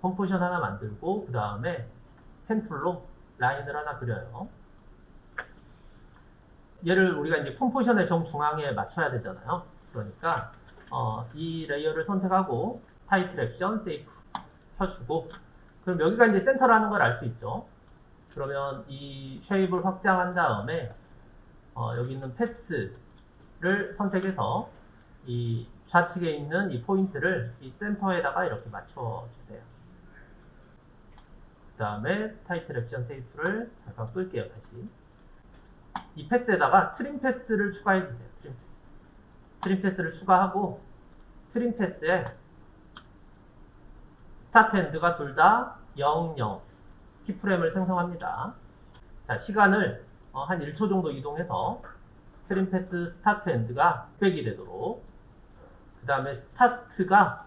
composition 하나 만들고 그 다음에 pen tool로 라인을 하나 그려요. 얘를 우리가 이제 composition의 정중앙에 맞춰야 되잖아요. 그러니까 어, 이 layer를 선택하고 title action safe 켜주고 그럼 여기가 이제 센터라는 걸 알 수 있죠. 그러면 이 shape을 확장한 다음에 어, 여기 있는 path 를 선택해서 이 좌측에 있는 이 포인트를 이 센터에다가 이렇게 맞춰 주세요. 그 다음에 title action safe를 잠깐 끌게요 다시. 이 path에다가 trim path를 추가해 주세요 trim path. trim path를 추가하고 trim path에 start end가 둘 다 0, 0 keyframe을 생성합니다. 자 시간을 어, 한 1초 정도 이동해서 trim path start end가 600이 되도록 그 다음에 start가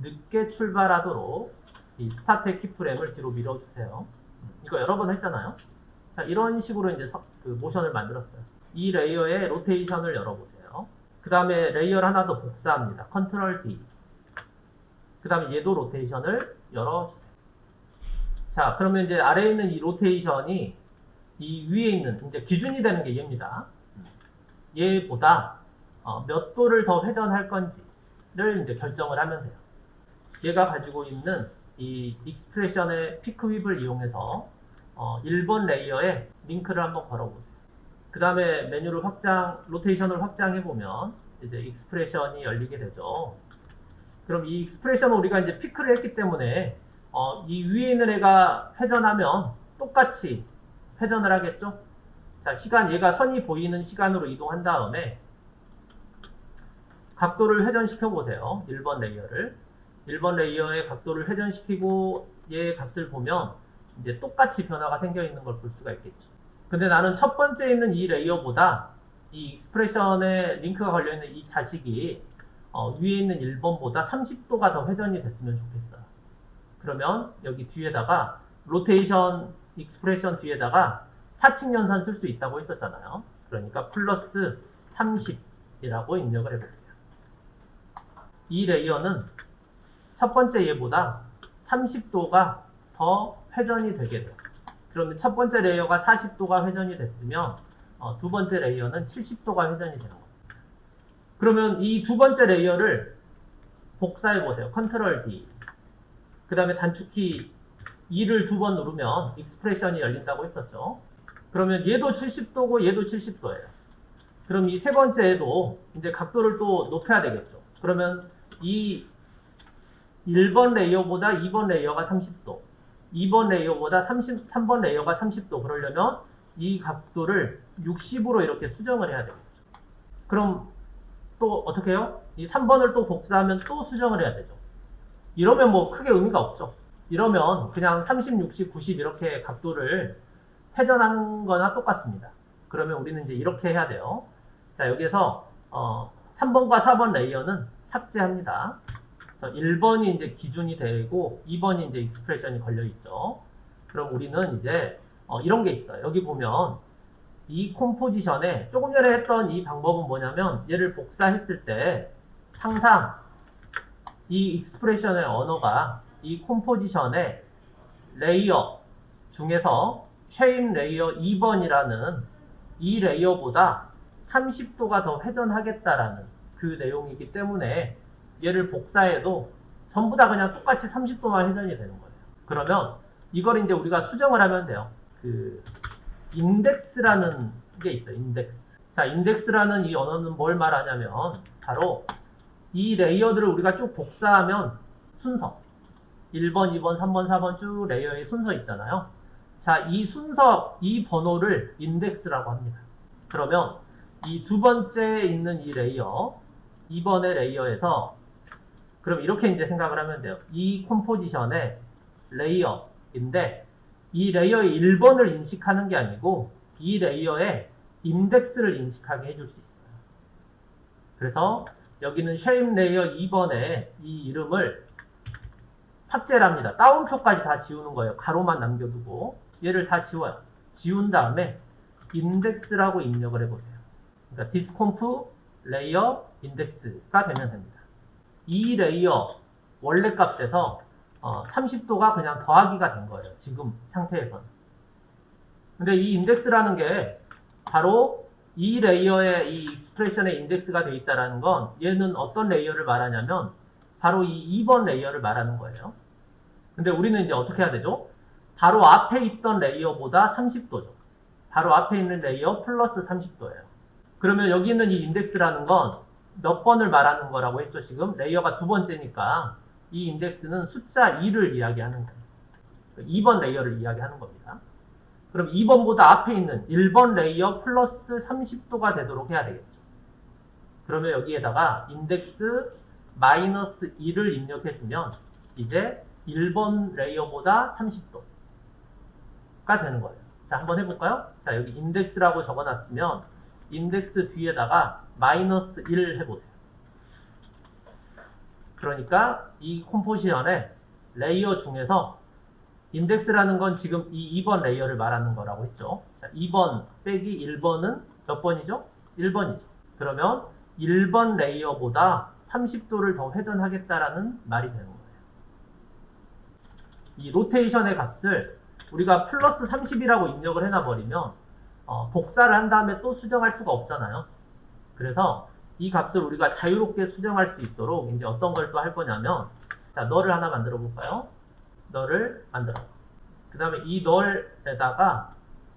늦게 출발하도록 이 start의 keyframe을 뒤로 밀어주세요. 이거 여러 번 했잖아요. 자, 이런 식으로 이제 서, 그 모션을 만들었어요. 이 layer의 rotation을 열어보세요. 그 다음에 layer를 하나 더 복사합니다. Control D. 그 다음에 얘도 rotation을 열어주세요. 자, 그러면 이제 아래에 있는 이 rotation이 이 위에 있는 이제 기준이 되는 게 얘입니다. 얘보다 어, 몇 도를 더 회전할 건지를 이제 결정을 하면 돼요. 얘가 가지고 있는 이 expression의 pick whip을 이용해서 어, 1번 layer에 링크를 한번 걸어보세요. 그 다음에 메뉴를 확장, rotation을 확장해 보면 이제 expression이 열리게 되죠. 그럼 이 expression은 우리가 이제 pick을 했기 때문에 어, 이 위에 있는 애가 회전하면 똑같이 회전을 하겠죠. 자, 시간 얘가 선이 보이는 시간으로 이동한 다음에 각도를 회전시켜 보세요. 1번 레이어를. 1번 레이어의 각도를 회전시키고 얘 값을 보면 이제 똑같이 변화가 생겨 있는 걸 볼 수가 있겠죠. 근데 나는 첫 번째 있는 이 레이어보다 이 expression에 링크가 걸려 있는 이 자식이 어, 위에 있는 1번보다 30도가 더 회전이 됐으면 좋겠어요. 그러면 여기 뒤에다가 로테이션 expression 뒤에다가 사칙 연산 쓸 수 있다고 했었잖아요. 그러니까 플러스 30이라고 입력을 해볼게요. 이 레이어는 첫 번째 얘보다 30도가 더 회전이 되게 돼요. 그러면 첫 번째 레이어가 40도가 회전이 됐으면 어, 두 번째 레이어는 70도가 회전이 되는 겁니다. 그러면 이 두 번째 레이어를 복사해 보세요. 컨트롤 D. 그 다음에 단축키 U를 두 번 누르면 expression이 열린다고 했었죠. 그러면 얘도 70도고 얘도 70도예요. 그럼 이 세 번째에도 이제 각도를 또 높여야 되겠죠. 그러면 이 1번 레이어보다 2번 레이어가 30도, 2번 레이어보다 30, 3번 레이어가 30도 그러려면 이 각도를 60으로 이렇게 수정을 해야 되겠죠. 그럼 또 어떻게 해요? 이 3번을 또 복사하면 또 수정을 해야 되죠. 이러면 뭐 크게 의미가 없죠. 이러면 그냥 30, 60, 90 이렇게 각도를 회전하는 거나 똑같습니다. 그러면 우리는 이제 이렇게 해야 돼요. 자, 여기에서 어, 3번과 4번 레이어는 삭제합니다. 그래서 1번이 이제 기준이 되고 2번이 이제 expression이 걸려 있죠. 그럼 우리는 이제 어, 이런 게 있어요. 여기 보면 이 composition에 조금 전에 했던 이 방법은 뭐냐면 얘를 복사했을 때 항상 이 expression의 언어가 이 composition의 레이어 중에서 최임 레이어 2번이라는 이 레이어보다 30도가 더 회전하겠다라는 그 내용이기 때문에 얘를 복사해도 전부 다 그냥 똑같이 30도만 회전이 되는 거예요. 그러면 이걸 이제 우리가 수정을 하면 돼요. 그 인덱스라는 게 있어요. 인덱스. 자, 인덱스라는 이 언어는 뭘 말하냐면 바로 이 레이어들을 우리가 쭉 복사하면 순서 1번, 2번, 3번, 4번 쭉 레이어의 순서 있잖아요. 자, 이 순서, 이 번호를 인덱스라고 합니다. 그러면 이 두 번째 있는 이 레이어, 2번의 레이어에서 그럼 이렇게 이제 생각을 하면 돼요. 이 composition의 레이어인데 이 레이어의 1번을 인식하는 게 아니고 이 레이어의 인덱스를 인식하게 해줄 수 있어요. 그래서 여기는 shape 레이어 2번의 이 이름을 삭제를 합니다. 따옴표까지 다 지우는 거예요. 괄호만 남겨두고 얘를 다 지워요. 지운 다음에 인덱스라고 입력을 해보세요. 그러니까 thisComp layer index가 되면 됩니다. 이 레이어 원래 값에서 어, 30도가 그냥 더하기가 된 거예요. 지금 상태에서는. 근데 이 인덱스라는 게 바로 이 레이어의 이 expression의 인덱스가 돼 있다라는 건 얘는 어떤 레이어를 말하냐면 바로 이 2번 레이어를 말하는 거예요. 근데 우리는 이제 어떻게 해야 되죠? 바로 앞에 있던 레이어보다 30도죠. 바로 앞에 있는 레이어 플러스 30도예요. 그러면 여기 있는 이 인덱스라는 건 몇 번을 말하는 거라고 했죠, 지금? 레이어가 두 번째니까 이 인덱스는 숫자 2를 이야기하는 거예요. 2번 레이어를 이야기하는 겁니다. 그럼 2번보다 앞에 있는 1번 레이어 플러스 30도가 되도록 해야 되겠죠. 그러면 여기에다가 인덱스 마이너스 2를 입력해주면 이제 1번 레이어보다 30도가 되는 거예요. 자, 한번 해볼까요? 자, 여기 인덱스라고 적어놨으면 인덱스 뒤에다가 마이너스 1 해보세요. 그러니까 이 composition의 레이어 중에서 인덱스라는 건 지금 이 2번 레이어를 말하는 거라고 했죠. 자, 2번 빼기 1번은 몇 번이죠? 1번이죠. 그러면 1번 레이어보다 30도를 더 회전하겠다라는 말이 되는 거예요. 이 로테이션의 값을 우리가 플러스 30이라고 입력을 해놔버리면 어, 복사를 한 다음에 또 수정할 수가 없잖아요. 그래서 이 값을 우리가 자유롭게 수정할 수 있도록 이제 어떤 걸 또 할 거냐면 자 null을 하나 만들어 볼까요? null을 만들어. 그 다음에 이 null에다가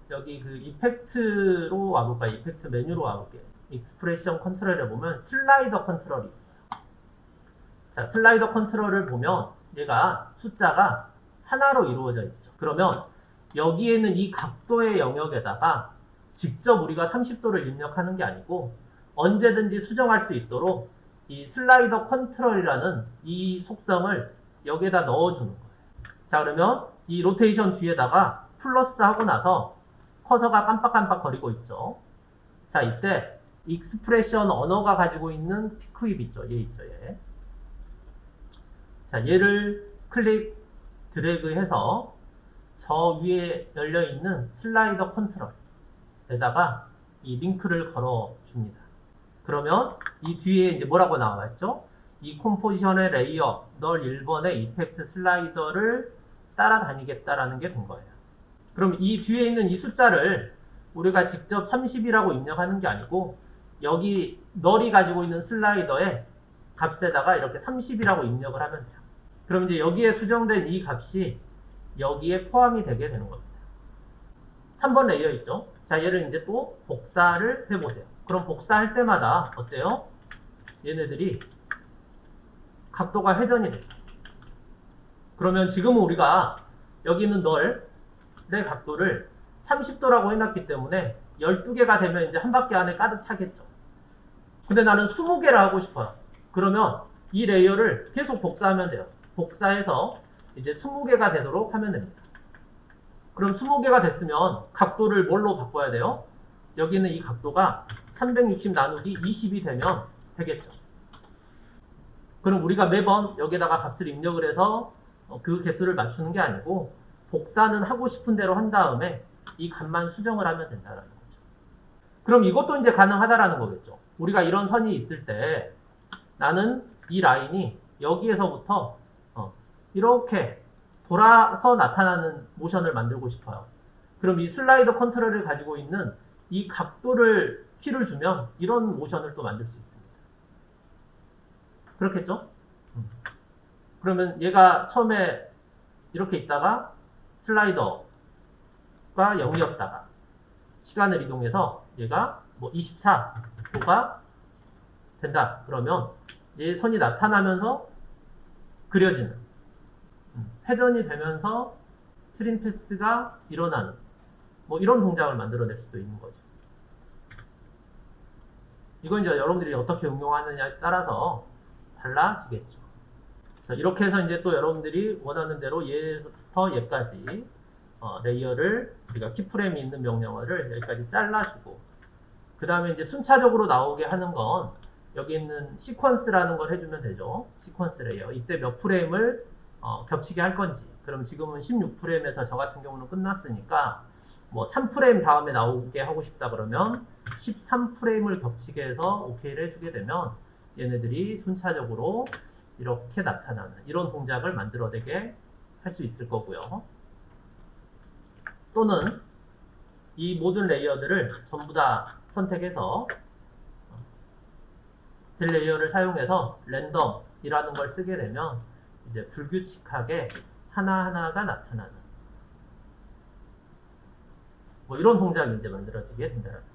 여기 그 effect로 와볼까요? effect 메뉴로 와볼게요. expression control에 보면 slider control이 있어요. 자 slider control을 보면 얘가 숫자가 하나로 이루어져 있죠. 그러면 여기에는 이 각도의 영역에다가 직접 우리가 30도를 입력하는 게 아니고 언제든지 수정할 수 있도록 이 slider control이라는 이 속성을 여기에다 넣어주는 거예요. 자 그러면 이 로테이션 뒤에다가 플러스 하고 나서 커서가 깜빡깜빡 거리고 있죠. 자 이때 expression 언어가 가지고 있는 pick whip 있죠. 얘 있죠. 얘. 자 얘를 클릭 드래그 해서 저 위에 열려 있는 slider control에다가 이 링크를 걸어 줍니다. 그러면 이 뒤에 이제 뭐라고 나와 있죠? 이 composition의 layer null 1번의 effect slider를 따라다니겠다라는 게 된 거예요. 그럼 이 뒤에 있는 이 숫자를 우리가 직접 30이라고 입력하는 게 아니고 여기 null이 가지고 있는 slider의 값에다가 이렇게 30이라고 입력을 하면 돼요. 그럼 이제 여기에 수정된 이 값이 여기에 포함이 되게 되는 겁니다. 3번 layer 있죠? 자, 얘를 이제 또 복사를 해보세요. 그럼 복사할 때마다 어때요? 얘네들이 각도가 회전이 되죠. 그러면 지금은 우리가 여기 있는 null의 각도를 30도라고 해놨기 때문에 12개가 되면 이제 한 바퀴 안에 가득 차겠죠. 근데 나는 20개를 하고 싶어요. 그러면 이 layer를 계속 복사하면 돼요. 복사해서 이제 20개가 되도록 하면 됩니다. 그럼 20개가 됐으면 각도를 뭘로 바꿔야 돼요? 여기는 이 각도가 360 나누기 20이 되면 되겠죠. 그럼 우리가 매번 여기다가 값을 입력을 해서 어, 그 개수를 맞추는 게 아니고 복사는 하고 싶은 대로 한 다음에 이 값만 수정을 하면 된다는 거죠. 그럼 이것도 이제 가능하다라는 거겠죠. 우리가 이런 선이 있을 때 나는 이 라인이 여기에서부터 어, 이렇게 돌아서 나타나는 모션을 만들고 싶어요. 그럼 이 슬라이더 컨트롤을 가지고 있는 이 각도를 키를 주면 이런 모션을 또 만들 수 있습니다. 그렇겠죠? 음. 그러면 얘가 처음에 이렇게 있다가 슬라이더가 0이었다가 시간을 이동해서 얘가 뭐 24 도가 된다. 그러면 얘 선이 나타나면서 그려지는 음, 회전이 되면서 trim paths가 일어나는 뭐 이런 동작을 만들어낼 수도 있는 거죠. 이건 이제 여러분들이 어떻게 응용하느냐에 따라서 달라지겠죠. 그래서 이렇게 해서 이제 또 여러분들이 원하는 대로 얘부터 얘까지 어, layer를 우리가 keyframe이 있는 명령어를 여기까지 잘라주고 그 다음에 이제 순차적으로 나오게 하는 건 여기 있는 sequence라는 걸 해주면 되죠. sequence layer. 이때 몇 프레임을 어, 겹치게 할 건지. 그럼 지금은 16프레임에서 저 같은 경우는 끝났으니까 뭐 3프레임 다음에 나오게 하고 싶다 그러면 13프레임을 겹치게 해서 OK를 해주게 되면 얘네들이 순차적으로 이렇게 나타나는 이런 동작을 만들어내게 할 수 있을 거고요. 또는 이 모든 레이어들을 전부 다 선택해서 딜 layer를 사용해서 랜덤이라는 걸 쓰게 되면 이제 불규칙하게 하나하나가 나타나는 뭐 이런 동작이 이제 만들어지게 된다는 거.